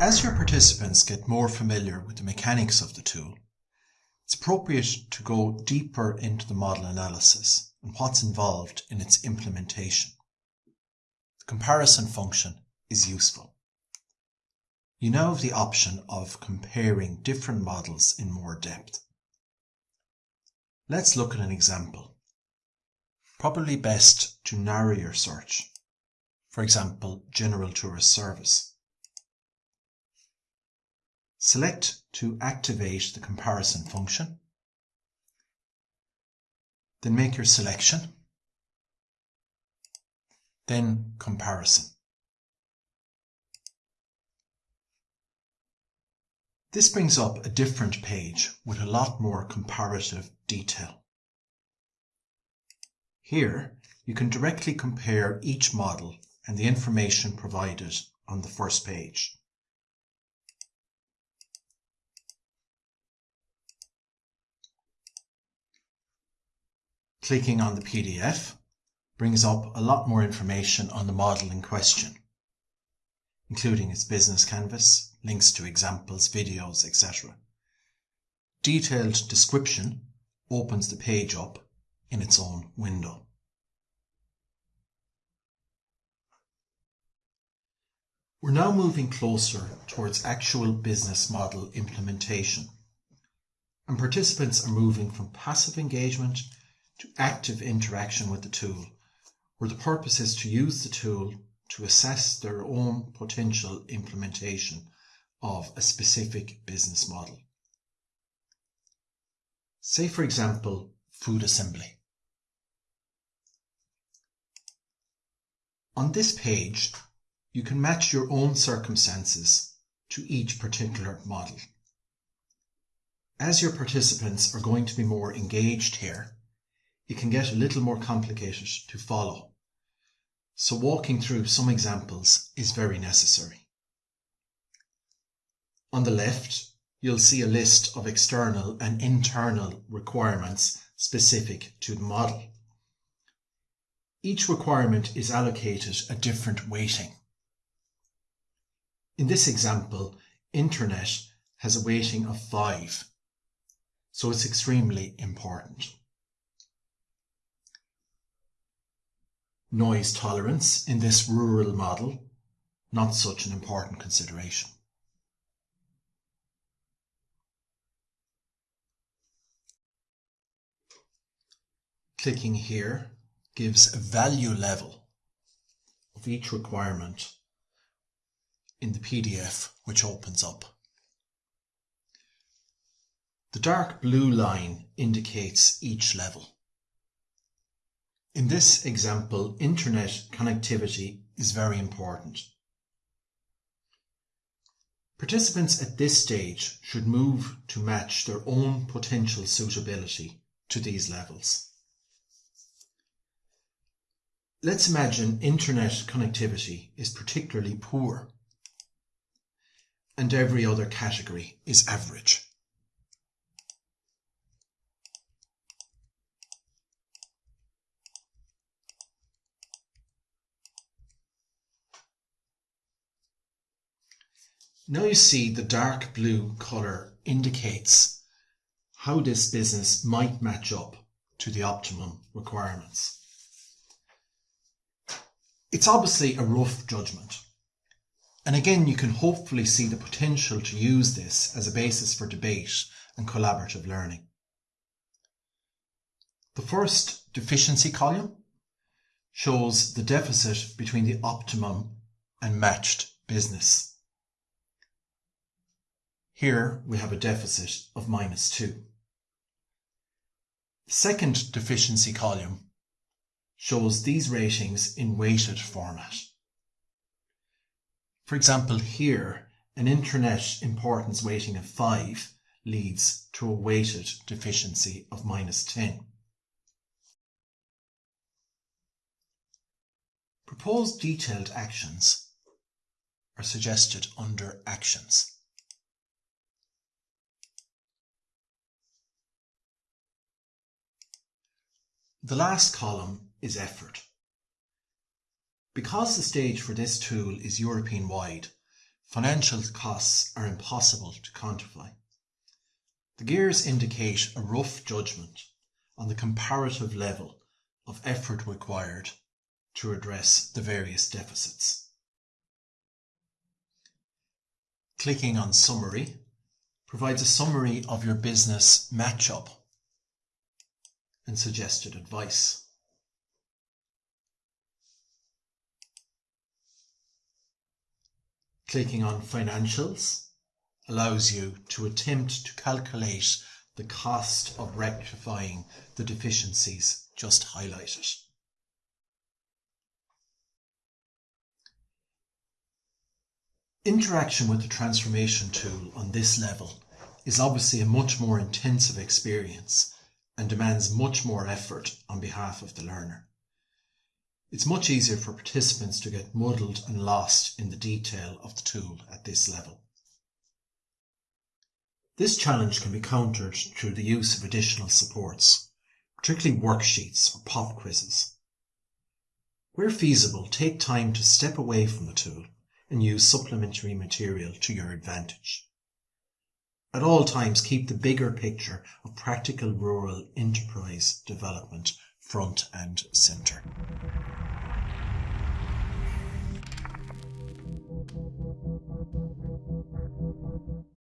As your participants get more familiar with the mechanics of the tool, it's appropriate to go deeper into the model analysis and what's involved in its implementation. The comparison function is useful. You now have the option of comparing different models in more depth. Let's look at an example. Probably best to narrow your search. For example, General Tourist Service. Select to activate the comparison function. Then make your selection. Then comparison. This brings up a different page with a lot more comparative detail. Here, you can directly compare each model and the information provided on the first page. Clicking on the PDF brings up a lot more information on the model in question, including its business canvas, links to examples, videos, etc. Detailed description opens the page up in its own window. We're now moving closer towards actual business model implementation. And participants are moving from passive engagement to active interaction with the tool, where the purpose is to use the tool to assess their own potential implementation of a specific business model. Say, for example, food assembly. On this page, you can match your own circumstances to each particular model. As your participants are going to be more engaged here, it can get a little more complicated to follow. So walking through some examples is very necessary. On the left, you'll see a list of external and internal requirements specific to the model. Each requirement is allocated a different weighting. In this example, internet has a weighting of 5, so it's extremely important. Noise tolerance in this rural model, not such an important consideration. Clicking here gives a value level of each requirement in the PDF which opens up. The dark blue line indicates each level. In this example, internet connectivity is very important. Participants at this stage should move to match their own potential suitability to these levels. Let's imagine internet connectivity is particularly poor and every other category is average. Now you see the dark blue colour indicates how this business might match up to the optimum requirements. It's obviously a rough judgment. And again, you can hopefully see the potential to use this as a basis for debate and collaborative learning. The first deficiency column shows the deficit between the optimum and matched business. Here we have a deficit of minus 2. The second deficiency column shows these ratings in weighted format. For example, here, an internet importance weighting of 5 leads to a weighted deficiency of minus 10. Proposed detailed actions are suggested under Actions. The last column is effort. Because the stage for this tool is European wide, Financial costs are impossible to quantify. The gears indicate a rough judgment on the comparative level of effort required to address the various deficits. Clicking on Summary provides a summary of your business matchup and suggested advice. Clicking on Financials allows you to attempt to calculate the cost of rectifying the deficiencies just highlighted. Interaction with the transformation tool on this level is obviously a much more intensive experience and demands much more effort on behalf of the learner. It's much easier for participants to get muddled and lost in the detail of the tool at this level. This challenge can be countered through the use of additional supports, particularly worksheets or pop quizzes. Where feasible, take time to step away from the tool and use supplementary material to your advantage. At all times, keep the bigger picture of practical rural enterprise development front and centre.